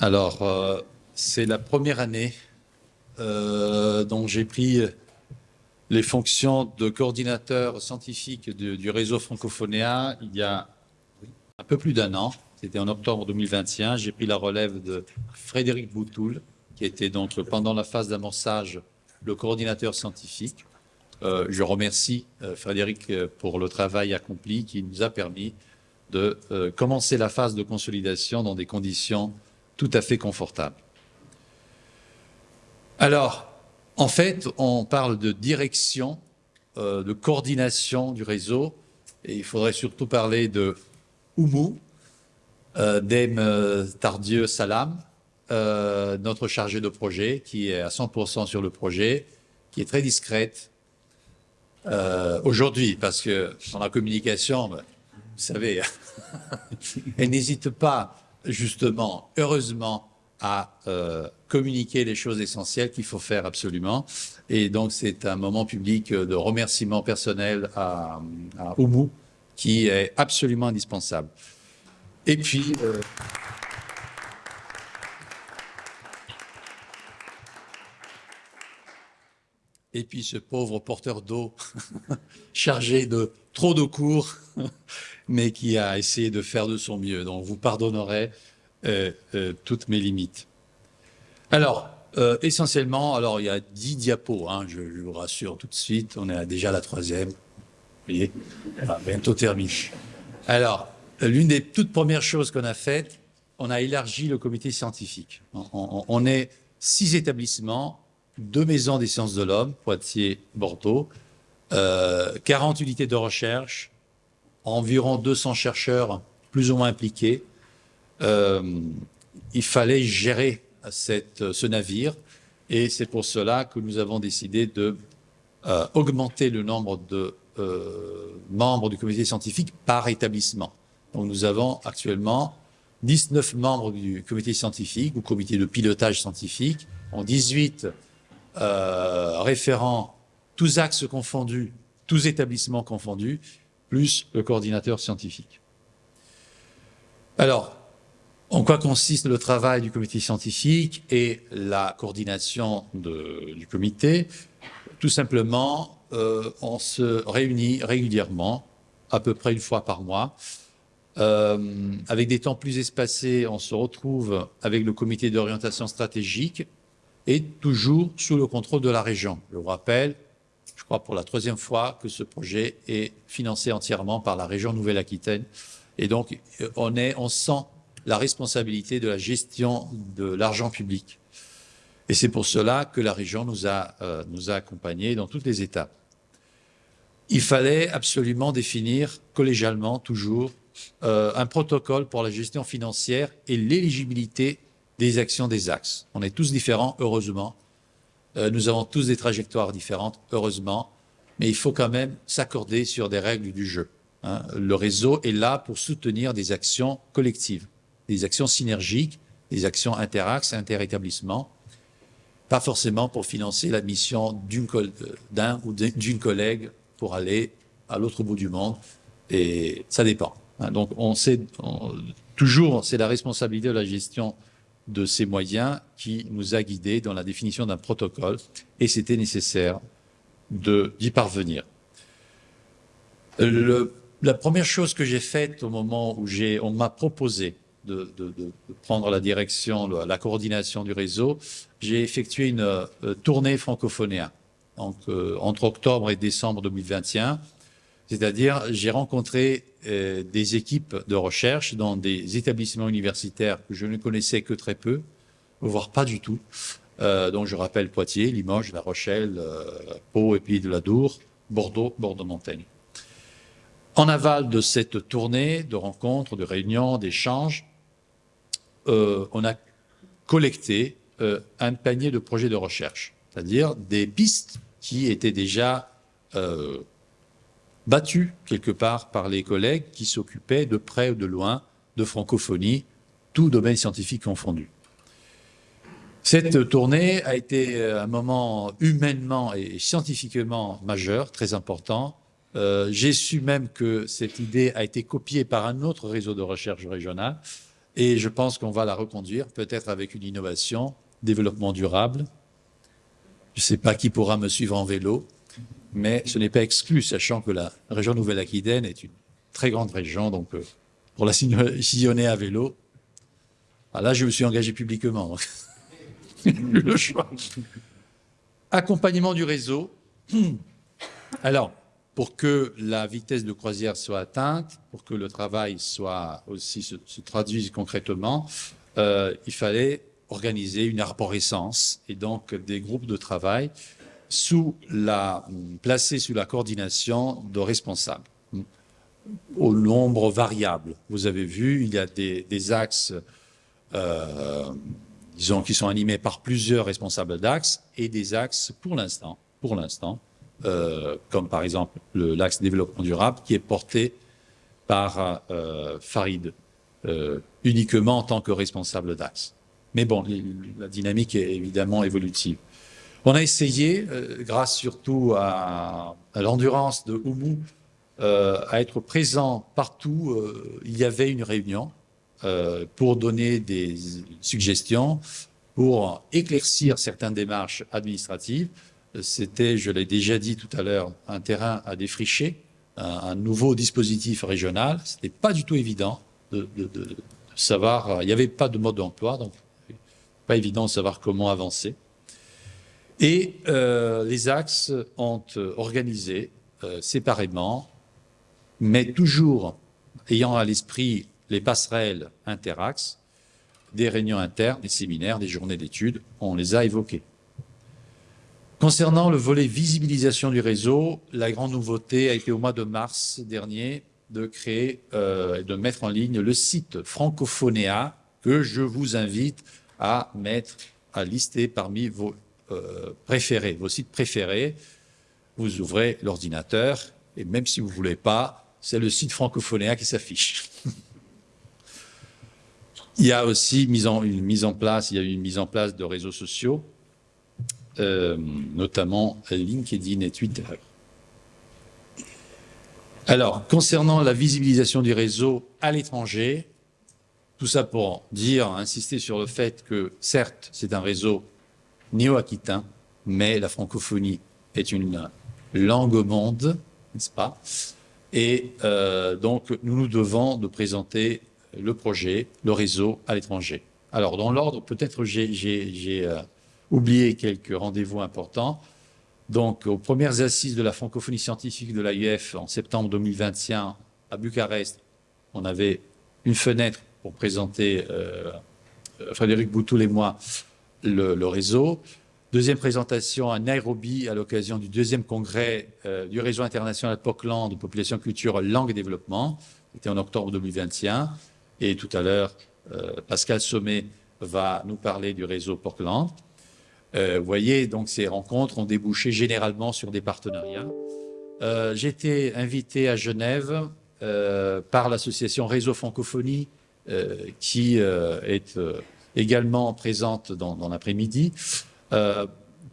Alors, euh, c'est la première année euh, dont j'ai pris les fonctions de coordinateur scientifique du réseau francophonéen il y a un peu plus d'un an. C'était en octobre 2021. J'ai pris la relève de Frédéric Boutoul, qui était donc pendant la phase d'amorçage le coordinateur scientifique. Euh, je remercie Frédéric pour le travail accompli qui nous a permis de commencer la phase de consolidation dans des conditions tout à fait confortables. Alors, en fait, on parle de direction, euh, de coordination du réseau, et il faudrait surtout parler de Oumou, euh, Dame euh, Tardieu Salam, euh, notre chargée de projet, qui est à 100% sur le projet, qui est très discrète aujourd'hui, parce que dans la communication, ben, vous savez, elle n'hésite pas, justement, heureusement, à euh, communiquer les choses essentielles qu'il faut faire absolument. Et donc, c'est un moment public de remerciement personnel à, à Oumou, qui est absolument indispensable. Et puis, euh, et puis ce pauvre porteur d'eau chargé de trop de cours, mais qui a essayé de faire de son mieux. Donc, vous pardonnerez euh, euh, toutes mes limites. Alors, euh, essentiellement, alors il y a dix diapos, hein, je, vous rassure tout de suite, on est déjà à la troisième. Vous voyez, bientôt terminé. Alors, l'une des toutes premières choses qu'on a faites, on a élargi le comité scientifique. On est six établissements, deux maisons des sciences de l'homme, Poitiers, Bordeaux, euh, 40 unités de recherche, environ 200 chercheurs plus ou moins impliqués. Euh, il fallait gérer ce navire et c'est pour cela que nous avons décidé de euh, augmenter le nombre de euh, membres du comité scientifique par établissement. Donc nous avons actuellement 19 membres du comité scientifique ou comité de pilotage scientifique, en 18 euh, référents, tous axes confondus, tous établissements confondus, plus le coordinateur scientifique. Alors, en quoi consiste le travail du comité scientifique et la coordination du comité? Tout simplement, euh, on se réunit régulièrement, à peu près une fois par mois. Euh, avec des temps plus espacés, on se retrouve avec le comité d'orientation stratégique et toujours sous le contrôle de la région. Je vous rappelle, je crois pour la troisième fois, que ce projet est financé entièrement par la région Nouvelle-Aquitaine. Et donc, euh, on, est, on sent la responsabilité de la gestion de l'argent public. Et c'est pour cela que la région nous a, euh, nous a accompagnés dans toutes les étapes. Il fallait absolument définir collégialement, toujours, euh, un protocole pour la gestion financière et l'éligibilité des actions des axes. On est tous différents, heureusement. Euh, nous avons tous des trajectoires différentes, heureusement. Mais il faut quand même s'accorder sur des règles du jeu. hein. Le réseau est là pour soutenir des actions collectives, des actions synergiques, des actions interaxes, interétablissements, pas forcément pour financer la mission d'un ou d'une collègue pour aller à l'autre bout du monde. Et ça dépend. hein. Donc, on sait, toujours, c'est la responsabilité de la gestion de ces moyens qui nous a guidés dans la définition d'un protocole et c'était nécessaire d'y parvenir. La première chose que j'ai faite au moment où on m'a proposé de, prendre la direction, la, coordination du réseau, j'ai effectué une euh, tournée francophonéenne donc, euh, entre octobre et décembre 2021. C'est-à-dire, j'ai rencontré euh, des équipes de recherche dans des établissements universitaires que je ne connaissais que très peu, voire pas du tout. Euh, donc, je rappelle Poitiers, Limoges, La Rochelle, euh, Pau et puis de la Dour, Bordeaux, Bordeaux-Montaigne. En aval de cette tournée de rencontres, de réunions, d'échanges, on a collecté un panier de projets de recherche, c'est-à-dire des pistes qui étaient déjà battues quelque part par les collègues qui s'occupaient de près ou de loin de francophonie, tout domaine scientifique confondu. Cette tournée a été euh, un moment humainement et scientifiquement majeur, très important. Euh, J'ai su même que cette idée a été copiée par un autre réseau de recherche régional Et je pense qu'on va la reconduire, peut-être avec une innovation, développement durable. Je ne sais pas qui pourra me suivre en vélo, mais ce n'est pas exclu, sachant que la région Nouvelle-Aquitaine est une très grande région, donc euh, pour la sillonner à vélo, ah, là je me suis engagé publiquement. le choix. Accompagnement du réseau. Alors, pour que la vitesse de croisière soit atteinte, pour que le travail soit aussi se, traduise concrètement, euh, il fallait organiser une arborescence et donc des groupes de travail sous la, placés sous la coordination de responsables au nombre variable. Vous avez vu, il y a des, axes euh, disons, qui sont animés par plusieurs responsables d'axes et des axes, pour l'instant, pour euh, comme par exemple l'axe développement durable, qui est porté par euh, Farid, uniquement en tant que responsable d'axe. Mais bon, la dynamique est évidemment évolutive. On a essayé, grâce surtout à, l'endurance de Oumou, à être présent partout. il y avait une réunion euh, pour donner des suggestions, pour éclaircir certaines démarches administratives. C'était, je l'ai déjà dit tout à l'heure, un terrain à défricher, un, nouveau dispositif régional. Ce n'était pas du tout évident de, savoir, il n'y avait pas de mode d'emploi, donc pas évident de savoir comment avancer. Et euh, les axes ont organisé euh, séparément, mais toujours ayant à l'esprit les passerelles interaxes, des réunions internes, des séminaires, des journées d'études, on les a évoquées. Concernant le volet visibilisation du réseau, la grande nouveauté a été au mois de mars dernier de créer euh, de mettre en ligne le site Francophonéa que je vous invite à mettre, à lister parmi vos euh, préférés, vos sites préférés. Vous ouvrez l'ordinateur et même si vous ne voulez pas, c'est le site Francophonéa qui s'affiche. Il y a aussi une mise en place, il y a une mise en place de réseaux sociaux, euh, notamment LinkedIn et Twitter. Alors, concernant la visibilisation du réseau à l'étranger, tout ça pour dire, insister sur le fait que, certes, c'est un réseau néo-aquitain, mais la francophonie est une langue au monde, n'est-ce pas? Et euh, donc, nous nous devons de présenter le projet, le réseau à l'étranger. Alors, dans l'ordre, peut-être j'ai euh, oublié quelques rendez-vous importants. Donc, aux premières assises de la francophonie scientifique de l'AIF en septembre 2021 à Bucarest, on avait une fenêtre pour présenter, euh, Frédéric Boutoul et moi, le, réseau. Deuxième présentation à Nairobi à l'occasion du deuxième congrès euh, du réseau international POCLAN de population, culture, langue et développement. C'était en octobre 2021. Et tout à l'heure, euh, Pascal Sommet va nous parler du réseau Portland. Euh, vous voyez, donc ces rencontres ont débouché généralement sur des partenariats. Euh, J'ai été invité à Genève par l'association Réseau Francophonie, qui est également présente dans, l'après-midi.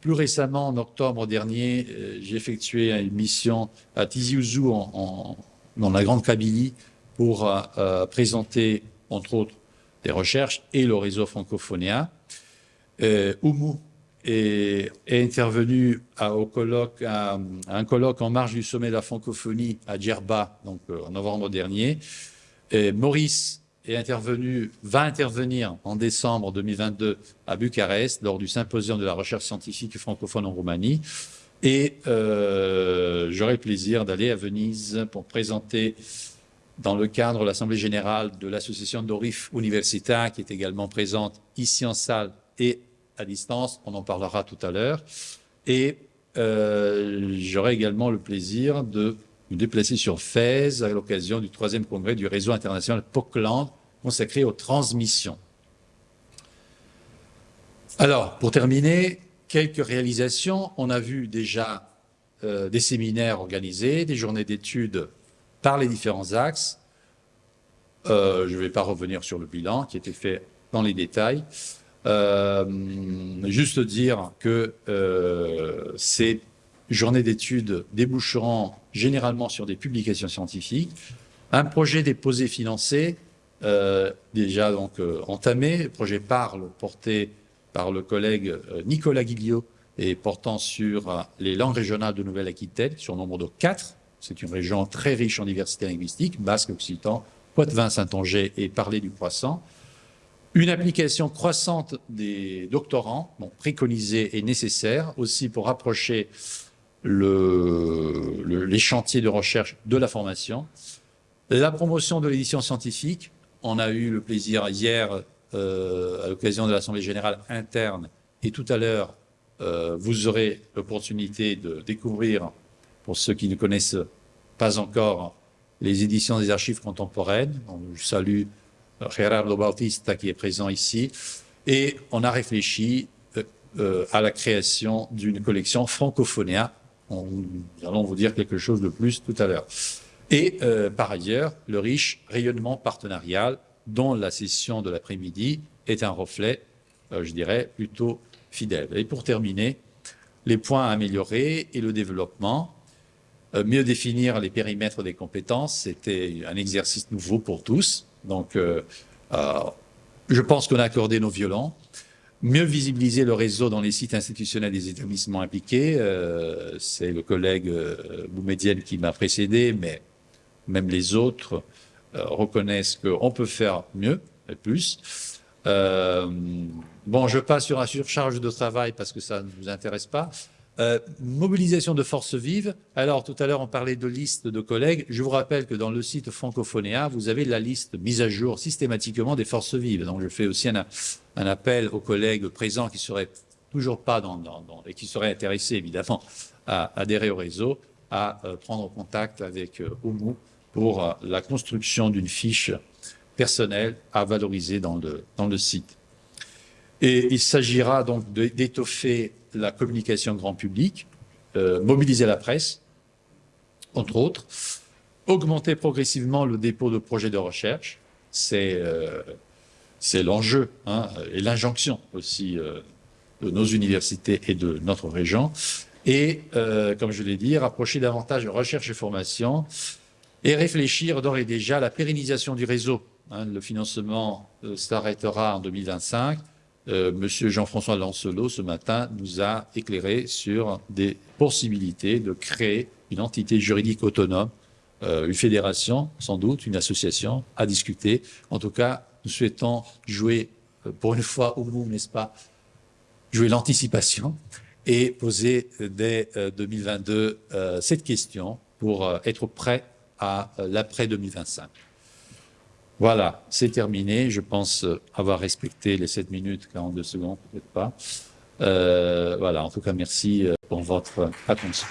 plus récemment, en octobre dernier, j'ai effectué une mission à Tizi Ouzou, dans la Grande Kabylie, pour euh, euh, présenter, entre autres, des recherches et le réseau francophonéen. Euh, Oumou est, intervenu à, au colloque, à, un colloque en marge du sommet de la francophonie à Djerba, donc en novembre dernier. Et Maurice est intervenu, va intervenir en décembre 2022 à Bucarest lors du symposium de la recherche scientifique francophone en Roumanie. Et euh, j'aurai le plaisir d'aller à Venise pour présenter dans le cadre de l'Assemblée générale de l'association Dorif Universita, qui est également présente ici en salle et à distance, on en parlera tout à l'heure. Et euh, j'aurai également le plaisir de me déplacer sur Fès à l'occasion du troisième congrès du réseau international POCLAND consacré aux transmissions. Alors, pour terminer, quelques réalisations. On a vu déjà euh, des séminaires organisés, des journées d'études par les différents axes. Euh, je ne vais pas revenir sur le bilan qui était fait dans les détails. Euh, juste dire que euh, ces journées d'études déboucheront généralement sur des publications scientifiques. Un projet déposé financé euh, déjà donc euh, entamé. Projet Parle, porté par le collègue euh, Nicolas Guillot et portant sur les langues régionales de Nouvelle-Aquitaine, sur nombre de quatre. C'est une région très riche en diversité linguistique, basque, occitan, poitevin, saint-onger et parler du croissant. Une application croissante des doctorants, donc préconisée et nécessaire, aussi pour rapprocher le, les chantiers de recherche de la formation. La promotion de l'édition scientifique, on a eu le plaisir hier, euh, à l'occasion de l'Assemblée générale interne, et tout à l'heure, euh, vous aurez l'opportunité de découvrir, pour ceux qui ne connaissent pas encore, les éditions des archives contemporaines. je salue Gerardo Bautista qui est présent ici. Et on a réfléchi euh, à la création d'une collection nous allons vous dire quelque chose de plus tout à l'heure. Et euh, par ailleurs, le riche rayonnement partenarial dont la session de l'après-midi est un reflet, euh, je dirais, plutôt fidèle. Et pour terminer, les points à améliorer et le développement. Euh, mieux définir les périmètres des compétences, c'était un exercice nouveau pour tous. Donc, je pense qu'on a accordé nos violons. Mieux visibiliser le réseau dans les sites institutionnels des établissements impliqués. C'est le collègue Boumedienne qui m'a précédé, mais même les autres euh, reconnaissent qu'on peut faire mieux et plus. Euh, bon, je passe sur la surcharge de travail parce que ça ne vous intéresse pas. Euh, mobilisation de forces vives. Alors, tout à l'heure, on parlait de liste de collègues. Je vous rappelle que dans le site Francophonéa, vous avez la liste mise à jour systématiquement des forces vives. Donc, je fais aussi un, appel aux collègues présents qui seraient toujours pas dans, et qui seraient intéressés, évidemment, à adhérer au réseau, à prendre contact avec OMU pour euh, la construction d'une fiche personnelle à valoriser dans le, dans le site. Et il s'agira donc d'étoffer la communication grand public, euh, mobiliser la presse, entre autres, augmenter progressivement le dépôt de projets de recherche, c'est euh, l'enjeu hein, et l'injonction aussi euh, de nos universités et de notre région, et, comme je l'ai dit, rapprocher davantage de recherche et formation, et réfléchir d'ores et déjà à la pérennisation du réseau. Hein, le financement s'arrêtera en 2025. Euh, Monsieur Jean-François Lancelot, ce matin, nous a éclairé sur des possibilités de créer une entité juridique autonome, euh, une fédération, sans doute, une association, à discuter. En tout cas, nous souhaitons jouer, euh, pour une fois au bout, n'est-ce pas, jouer l'anticipation et poser dès 2022 cette question pour être prêt à l'après 2025. Voilà, c'est terminé. Je pense euh, avoir respecté les 7 minutes, 42 secondes, peut-être pas. Euh, voilà, en tout cas, merci pour votre attention.